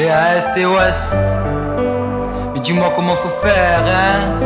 B-A-S-T-O-S. Mais dis-moi comment faut faire, hein.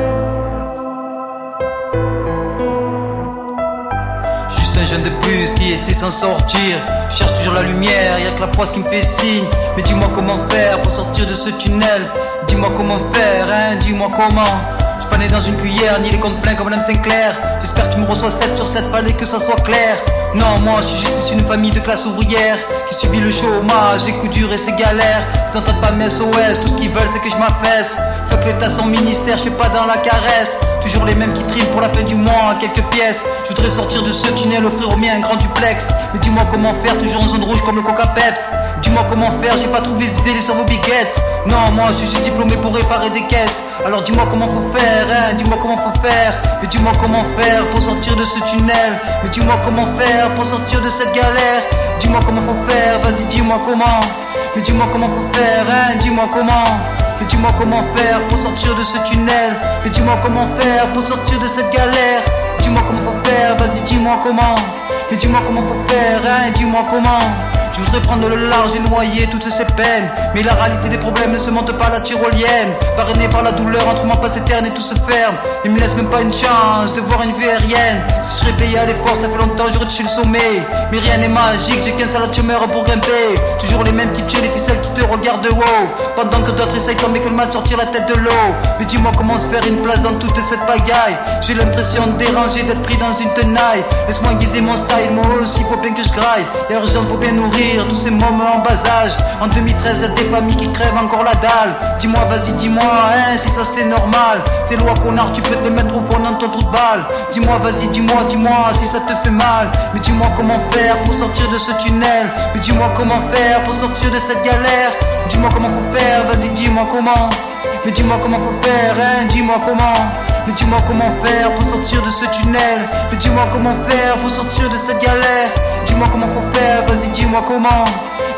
Juste un jeune de plus qui était sans sortir. Cherche toujours la lumière, y'a que la poisse qui me fait signe. Mais dis-moi comment faire pour sortir de ce tunnel. Dis-moi comment faire, hein, dis-moi comment. Je pas né dans une cuillère, ni les comptes pleins comme Madame Sinclair. J'espère que tu me reçois 7 sur 7, fallait que ça soit clair. Non, moi je suis juste d'une famille de classe ouvrière qui subit le chômage, les coups durs et ses galères. Ils entendent pas mes SOS, tout ce qu'ils veulent c'est que je m'affaisse. Fuck l'état sans ministère, je fais pas dans la caresse. Toujours les mêmes qui triment pour la fin du mois, quelques pièces. Je voudrais sortir de ce tunnel, offrir au mien un grand duplex. Mais dis-moi comment faire, toujours en zone rouge comme le Coca Peps. Dis-moi comment faire, j'ai pas trouvé ces idées sur vos biguettes. Non, moi je suis diplômé pour réparer des caisses. Alors dis-moi comment faut faire, hein, dis-moi comment faut faire. Mais dis-moi comment faire pour sortir de ce tunnel. Mais dis-moi comment faire pour sortir de cette galère. Dis-moi comment faut faire, vas-y dis-moi comment. Mais dis-moi comment faut faire, hein, dis-moi comment. Mais dis-moi comment faire pour sortir de ce tunnel. Mais dis-moi comment faire pour sortir de cette galère. Dis-moi comment faut faire, vas-y dis-moi comment. Mais dis-moi comment faut faire, hein, dis-moi comment. Je voudrais prendre le large et noyer toutes ces peines. Mais la réalité des problèmes ne se monte pas la tyrolienne. Parrainé par la douleur, entre moi passe éterne et tout se ferme. Il me laisse même pas une chance de voir une vue aérienne. Si je serais payé à l'effort, ça fait longtemps j'aurais touché le sommet. Mais rien n'est magique, j'ai qu'un seul tumeur pour grimper. Toujours les mêmes qui tuent, les ficelles qui te regardent de haut. Pendant que d'autres essayent comme Michael de sortir la tête de l'eau. Mais dis-moi comment se faire une place dans toute cette bagaille. J'ai l'impression de déranger, d'être pris dans une tenaille. Laisse-moi guiser mon style, moi aussi faut bien que je graille. Et urgent, faut bien nourrir tous ces moments en bas âge. En 2013, y'a des familles qui crèvent encore la dalle. Dis-moi, vas-y, dis-moi, hein, si ça c'est normal. Tes lois connard, tu peux te mettre au fond dans ton trou de balle. Dis-moi, vas-y, dis-moi, dis-moi, si ça te fait mal. Mais dis-moi comment faire pour sortir de ce tunnel. Mais dis-moi comment faire pour sortir de cette galère. Dis-moi comment faut faire, vas-y, dis-moi comment. Mais dis-moi comment faut faire, hein, dis-moi comment. Mais dis-moi comment faire pour sortir de ce tunnel. Mais dis-moi comment faire pour sortir de cette galère. Dis-moi comment faut faire, vas-y dis-moi comment.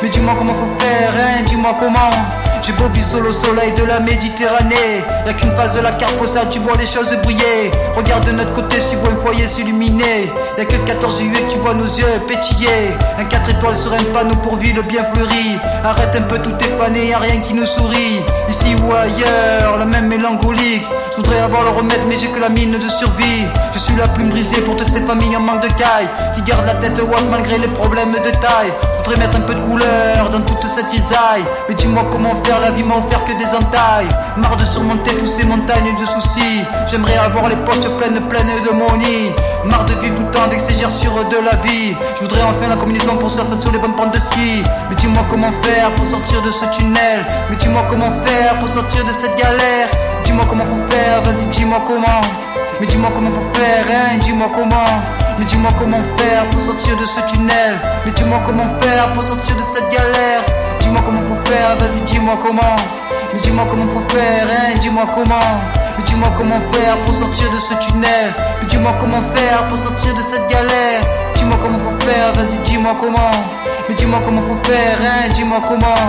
Mais dis-moi comment faut faire, hein, dis-moi comment. J'ai vivre solo au soleil de la Méditerranée. Y'a qu'une phase de la carte postale, tu vois les choses briller. Regarde de notre côté, tu vois un foyer s'illuminer. Y'a que le 14 juillet tu vois nos yeux pétiller. Un 4 étoiles sur un panneau pour ville bien fleuri. Arrête un peu tout est y'a rien qui nous sourit. Ici ou ailleurs, la même mélancolique. Je voudrais avoir le remède, mais j'ai que la mine de survie. Je suis la plume brisée pour toutes ces familles en manque de caille. Qui gardent la tête haute malgré les problèmes de taille. Voudrais mettre un peu de couleur dans toute cette visaille. Mais dis-moi comment faire la vie m'a offert que des entailles. Marre de surmonter tous ces montagnes de soucis. J'aimerais avoir les poches pleines, pleines de money. Marre de vivre tout le temps avec ces gerçures de la vie. Je voudrais enfin la combinaison pour surfer sur les bonnes pentes de ski. Mais dis-moi comment faire pour sortir de ce tunnel. Mais dis-moi comment faire pour sortir de cette galère. Dis-moi comment faire, vas-y dis-moi comment. Mais dis-moi comment faire, hein, dis-moi comment. Mais dis-moi comment faire pour sortir de ce tunnel. Mais dis-moi comment faire pour sortir de cette galère. Dis-moi comment faut faire, vas-y dis-moi comment. Mais dis-moi comment faut faire, hein, dis-moi comment. Mais dis-moi comment faire pour sortir de ce tunnel. Mais dis-moi comment faire pour sortir de cette galère. Dis-moi comment faut faire, vas-y dis-moi comment. Mais dis-moi comment faut faire, hein, dis-moi comment.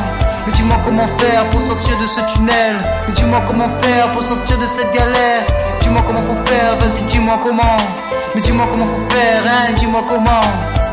Mais dis-moi comment faire pour sortir de ce tunnel. Mais dis-moi comment faire pour sortir de cette galère. Dis-moi comment faut faire, vas-y dis-moi comment. Mais dis-moi comment faut faire, hein, dis-moi comment.